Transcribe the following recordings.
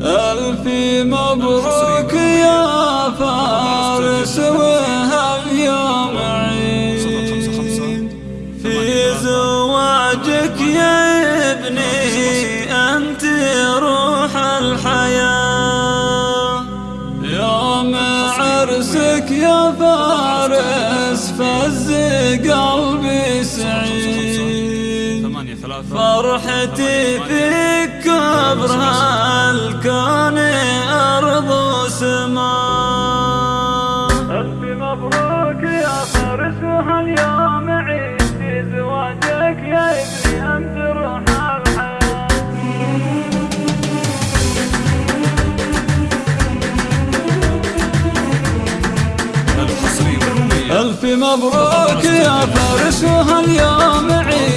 ألف مبروك يا فارس وهاليوم عيد. في زواجك يا ابني أنت روح الحياة. يوم عرسك يا فارس فز فرحتي فيك كبر هالكون أرض وسماء ألف مبروك يا فارس وهاليوم عيد في زواجك يا ابني أنت روح الحياة ألف مبروك يا فارس وهاليوم عيد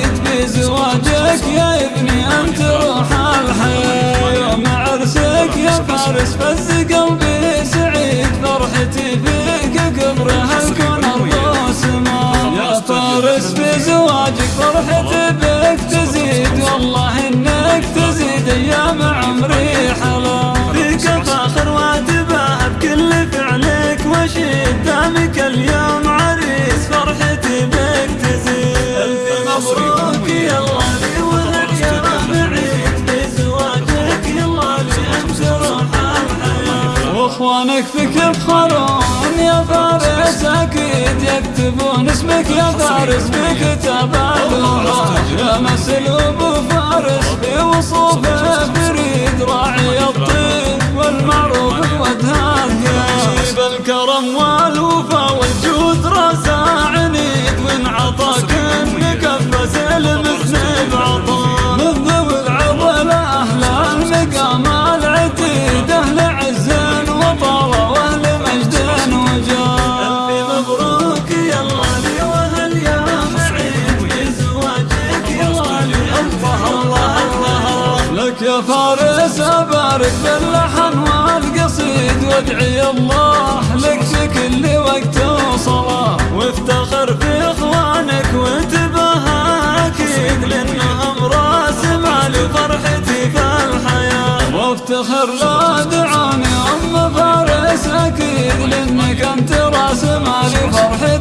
فارس فز قلبي سعيد فرحتي فيك قبر هالكون أرض وسماء يا فارس في زواجك فرحتي بك تزيد. والله إنك تزيد أيام عمري حلا فيك فاخر واتباهى بكل فعلك وشيد دامك اليوم عريس. فرحتي بك تزيد. ألف مبروك واخوانك فيك يفخرون يا فارس أكيد يكتبون اسمك يا فارس بكتاب الوفا يا مسلوب فارس في فارس أبارك باللحن والقصيد وادعي الله لك في كل وقت وصلاة. وافتخر في إخوانك وانتبه أكيد لأنهم راس مالي فرحتي في الحياة. وافتخر لا دعاني أم فارس أكيد لأنك أنت راس مالي فرحتي